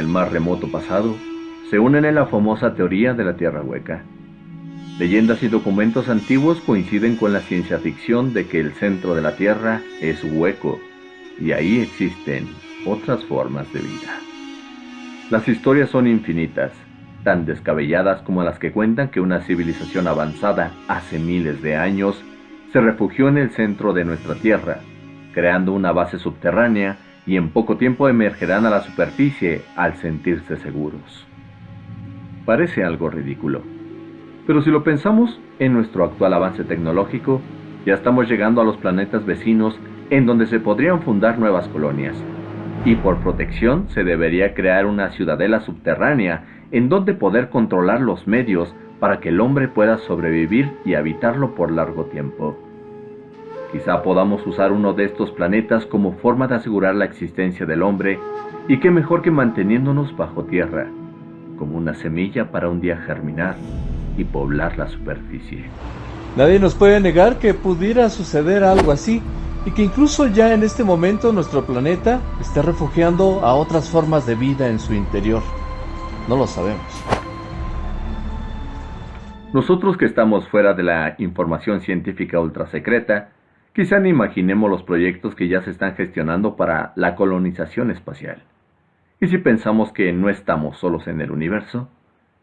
el más remoto pasado se unen en la famosa teoría de la Tierra hueca. Leyendas y documentos antiguos coinciden con la ciencia ficción de que el centro de la Tierra es hueco y ahí existen otras formas de vida. Las historias son infinitas, tan descabelladas como las que cuentan que una civilización avanzada hace miles de años se refugió en el centro de nuestra Tierra, creando una base subterránea y en poco tiempo emergerán a la superficie al sentirse seguros. Parece algo ridículo, pero si lo pensamos en nuestro actual avance tecnológico, ya estamos llegando a los planetas vecinos en donde se podrían fundar nuevas colonias, y por protección se debería crear una ciudadela subterránea en donde poder controlar los medios para que el hombre pueda sobrevivir y habitarlo por largo tiempo. Quizá podamos usar uno de estos planetas como forma de asegurar la existencia del hombre, y qué mejor que manteniéndonos bajo tierra, como una semilla para un día germinar y poblar la superficie. Nadie nos puede negar que pudiera suceder algo así, y que incluso ya en este momento nuestro planeta esté refugiando a otras formas de vida en su interior. No lo sabemos. Nosotros que estamos fuera de la información científica ultra secreta, quizá ni imaginemos los proyectos que ya se están gestionando para la colonización espacial. Y si pensamos que no estamos solos en el universo,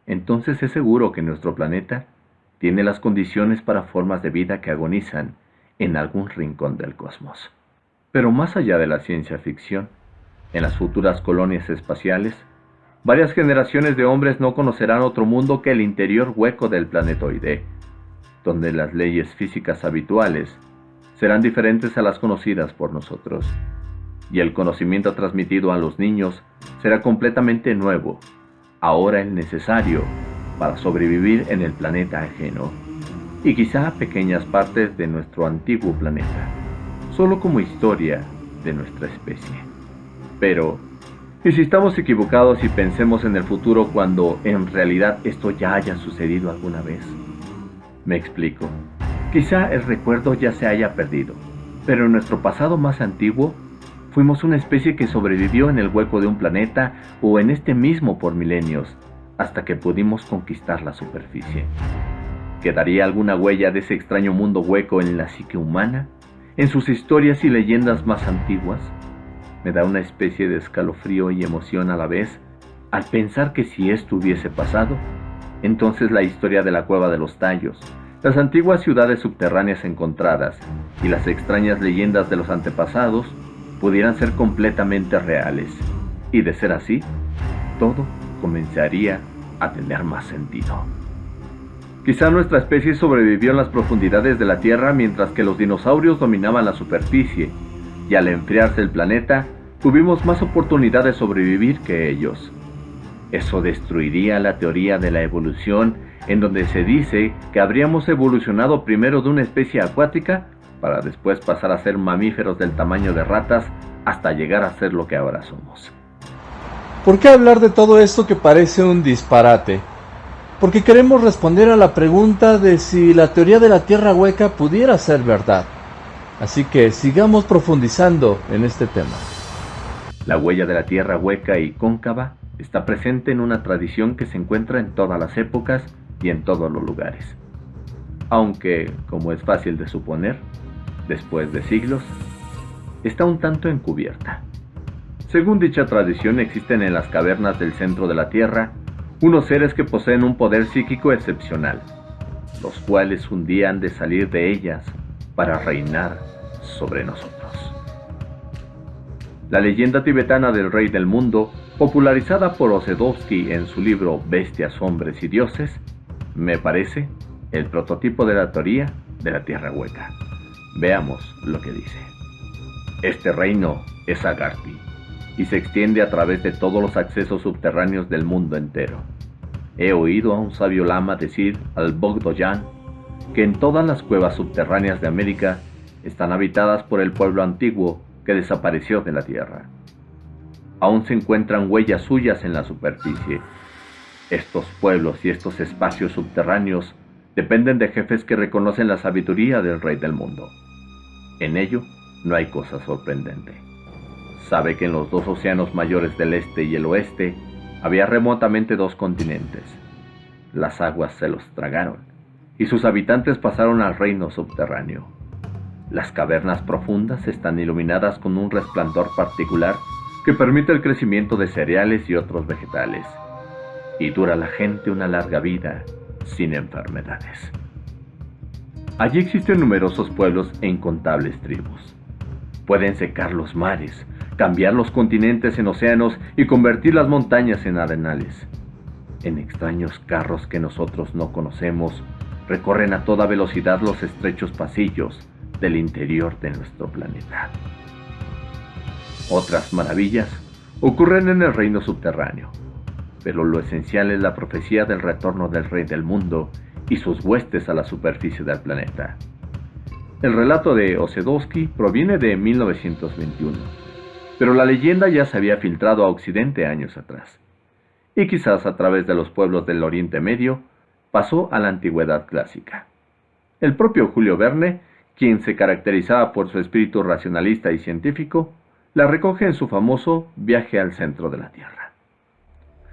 entonces es seguro que nuestro planeta tiene las condiciones para formas de vida que agonizan en algún rincón del cosmos. Pero más allá de la ciencia ficción, en las futuras colonias espaciales, varias generaciones de hombres no conocerán otro mundo que el interior hueco del planetoide, donde las leyes físicas habituales serán diferentes a las conocidas por nosotros, y el conocimiento transmitido a los niños será completamente nuevo, ahora el necesario para sobrevivir en el planeta ajeno y quizá pequeñas partes de nuestro antiguo planeta, solo como historia de nuestra especie. Pero, ¿y si estamos equivocados y pensemos en el futuro cuando en realidad esto ya haya sucedido alguna vez? Me explico. Quizá el recuerdo ya se haya perdido, pero en nuestro pasado más antiguo fuimos una especie que sobrevivió en el hueco de un planeta o en este mismo por milenios, hasta que pudimos conquistar la superficie. ¿Quedaría alguna huella de ese extraño mundo hueco en la psique humana? ¿En sus historias y leyendas más antiguas? Me da una especie de escalofrío y emoción a la vez al pensar que si esto hubiese pasado, entonces la historia de la cueva de los tallos, las antiguas ciudades subterráneas encontradas y las extrañas leyendas de los antepasados pudieran ser completamente reales. Y de ser así, todo comenzaría a tener más sentido. Quizá nuestra especie sobrevivió en las profundidades de la Tierra mientras que los dinosaurios dominaban la superficie, y al enfriarse el planeta, tuvimos más oportunidad de sobrevivir que ellos. Eso destruiría la teoría de la evolución en donde se dice que habríamos evolucionado primero de una especie acuática para después pasar a ser mamíferos del tamaño de ratas hasta llegar a ser lo que ahora somos. ¿Por qué hablar de todo esto que parece un disparate? porque queremos responder a la pregunta de si la teoría de la Tierra hueca pudiera ser verdad. Así que sigamos profundizando en este tema. La huella de la Tierra hueca y cóncava está presente en una tradición que se encuentra en todas las épocas y en todos los lugares. Aunque, como es fácil de suponer, después de siglos, está un tanto encubierta. Según dicha tradición existen en las cavernas del centro de la Tierra unos seres que poseen un poder psíquico excepcional, los cuales un día han de salir de ellas para reinar sobre nosotros. La leyenda tibetana del rey del mundo, popularizada por Osedowski en su libro Bestias, Hombres y Dioses, me parece el prototipo de la teoría de la Tierra Hueca. Veamos lo que dice. Este reino es Agarthy, y se extiende a través de todos los accesos subterráneos del mundo entero. He oído a un sabio lama decir al Bogdoyan que en todas las cuevas subterráneas de América están habitadas por el pueblo antiguo que desapareció de la tierra. Aún se encuentran huellas suyas en la superficie. Estos pueblos y estos espacios subterráneos dependen de jefes que reconocen la sabiduría del rey del mundo. En ello no hay cosa sorprendente sabe que en los dos océanos mayores del este y el oeste había remotamente dos continentes. Las aguas se los tragaron y sus habitantes pasaron al reino subterráneo. Las cavernas profundas están iluminadas con un resplandor particular que permite el crecimiento de cereales y otros vegetales, y dura la gente una larga vida sin enfermedades. Allí existen numerosos pueblos e incontables tribus. Pueden secar los mares, cambiar los continentes en océanos y convertir las montañas en arenales. En extraños carros que nosotros no conocemos, recorren a toda velocidad los estrechos pasillos del interior de nuestro planeta. Otras maravillas ocurren en el reino subterráneo, pero lo esencial es la profecía del retorno del rey del mundo y sus huestes a la superficie del planeta. El relato de Osedowski proviene de 1921, pero la leyenda ya se había filtrado a Occidente años atrás, y quizás a través de los pueblos del Oriente Medio pasó a la antigüedad clásica. El propio Julio Verne, quien se caracterizaba por su espíritu racionalista y científico, la recoge en su famoso Viaje al centro de la Tierra.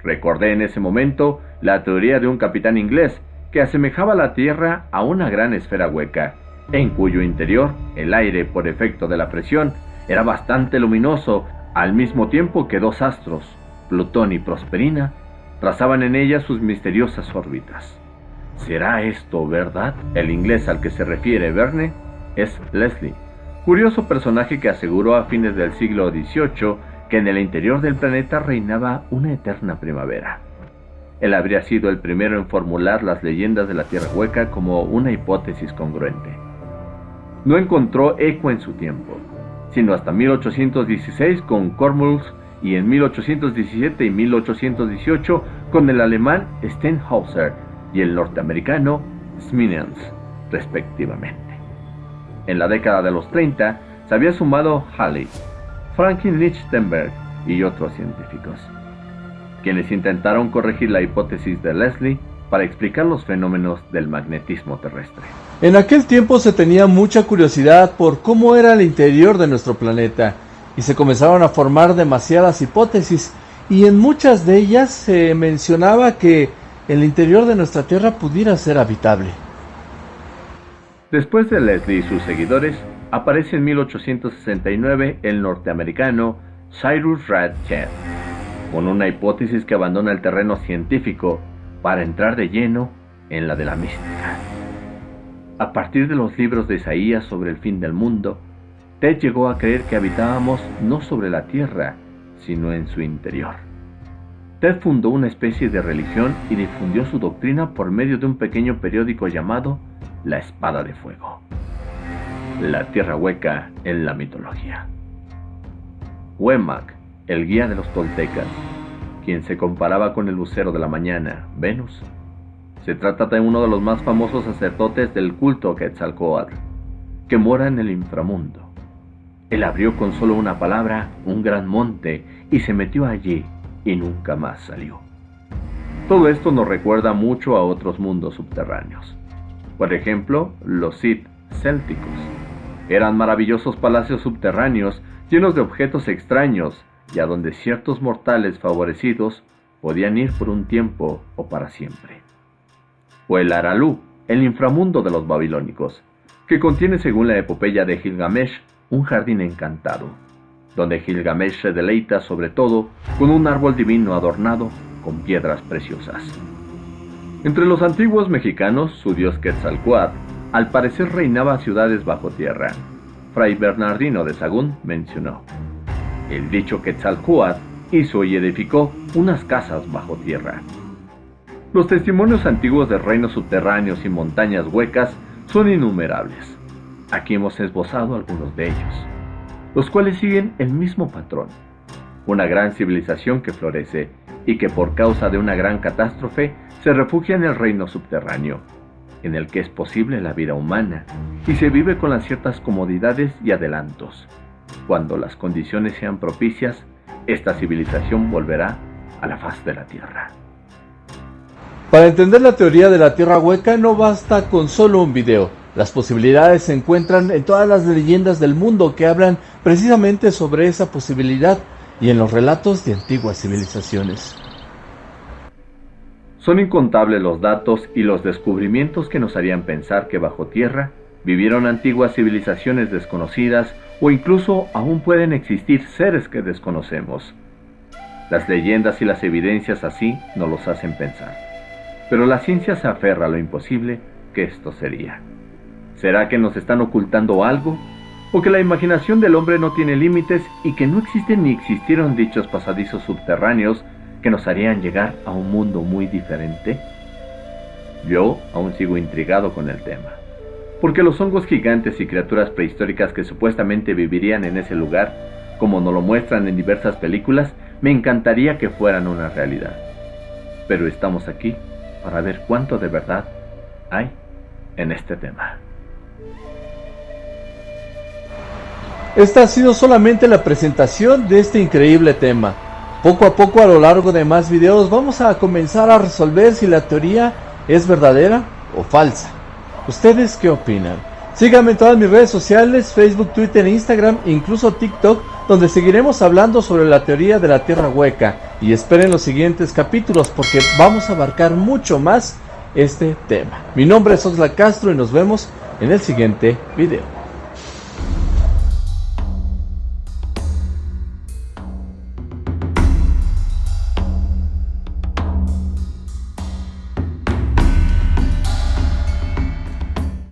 Recordé en ese momento la teoría de un capitán inglés que asemejaba la Tierra a una gran esfera hueca, en cuyo interior el aire, por efecto de la presión, era bastante luminoso, al mismo tiempo que dos astros, Plutón y Prosperina, trazaban en ella sus misteriosas órbitas. ¿Será esto verdad? El inglés al que se refiere Verne es Leslie, curioso personaje que aseguró a fines del siglo XVIII que en el interior del planeta reinaba una eterna primavera. Él habría sido el primero en formular las leyendas de la Tierra Hueca como una hipótesis congruente. No encontró eco en su tiempo, sino hasta 1816 con Cormulus y en 1817 y 1818 con el alemán Stenhauser y el norteamericano Sminens, respectivamente. En la década de los 30 se había sumado Halley, Franklin Lichtenberg y otros científicos, quienes intentaron corregir la hipótesis de Leslie para explicar los fenómenos del magnetismo terrestre. En aquel tiempo se tenía mucha curiosidad por cómo era el interior de nuestro planeta y se comenzaron a formar demasiadas hipótesis y en muchas de ellas se mencionaba que el interior de nuestra Tierra pudiera ser habitable. Después de Leslie y sus seguidores, aparece en 1869 el norteamericano Cyrus Radcliffe, con una hipótesis que abandona el terreno científico para entrar de lleno en la de la mística. A partir de los libros de Isaías sobre el fin del mundo, Ted llegó a creer que habitábamos no sobre la tierra, sino en su interior. Ted fundó una especie de religión y difundió su doctrina por medio de un pequeño periódico llamado La Espada de Fuego. La tierra hueca en la mitología. Huemac, el guía de los toltecas, quien se comparaba con el lucero de la mañana, Venus. Se trata de uno de los más famosos sacerdotes del culto Quetzalcoatl, que mora en el inframundo. Él abrió con solo una palabra un gran monte y se metió allí y nunca más salió. Todo esto nos recuerda mucho a otros mundos subterráneos. Por ejemplo, los Sith célticos. Eran maravillosos palacios subterráneos llenos de objetos extraños y a donde ciertos mortales favorecidos podían ir por un tiempo o para siempre. O el Aralú, el inframundo de los babilónicos, que contiene según la epopeya de Gilgamesh un jardín encantado, donde Gilgamesh se deleita sobre todo con un árbol divino adornado con piedras preciosas. Entre los antiguos mexicanos, su dios Quetzalcoatl al parecer reinaba ciudades bajo tierra. Fray Bernardino de Sagún mencionó, el dicho Quetzalcoatl hizo y edificó unas casas bajo tierra. Los testimonios antiguos de reinos subterráneos y montañas huecas son innumerables. Aquí hemos esbozado algunos de ellos los cuales siguen el mismo patrón. Una gran civilización que florece y que por causa de una gran catástrofe se refugia en el reino subterráneo, en el que es posible la vida humana y se vive con las ciertas comodidades y adelantos. Cuando las condiciones sean propicias, esta civilización volverá a la faz de la Tierra. Para entender la teoría de la Tierra hueca no basta con solo un video Las posibilidades se encuentran en todas las leyendas del mundo que hablan precisamente sobre esa posibilidad y en los relatos de antiguas civilizaciones. Son incontables los datos y los descubrimientos que nos harían pensar que bajo tierra vivieron antiguas civilizaciones desconocidas o incluso aún pueden existir seres que desconocemos. Las leyendas y las evidencias así nos los hacen pensar. Pero la ciencia se aferra a lo imposible que esto sería. ¿Será que nos están ocultando algo? ¿O que la imaginación del hombre no tiene límites y que no existen ni existieron dichos pasadizos subterráneos que nos harían llegar a un mundo muy diferente? Yo aún sigo intrigado con el tema. Porque los hongos gigantes y criaturas prehistóricas que supuestamente vivirían en ese lugar, como nos lo muestran en diversas películas, me encantaría que fueran una realidad. Pero estamos aquí para ver cuánto de verdad hay en este tema. Esta ha sido solamente la presentación de este increíble tema. Poco a poco a lo largo de más videos vamos a comenzar a resolver si la teoría es verdadera o falsa. ¿Ustedes qué opinan? Síganme en todas mis redes sociales, Facebook, Twitter, Instagram, incluso TikTok, donde seguiremos hablando sobre la teoría de la Tierra hueca. Y esperen los siguientes capítulos porque vamos a abarcar mucho más este tema. Mi nombre es Osla Castro y nos vemos en el siguiente video.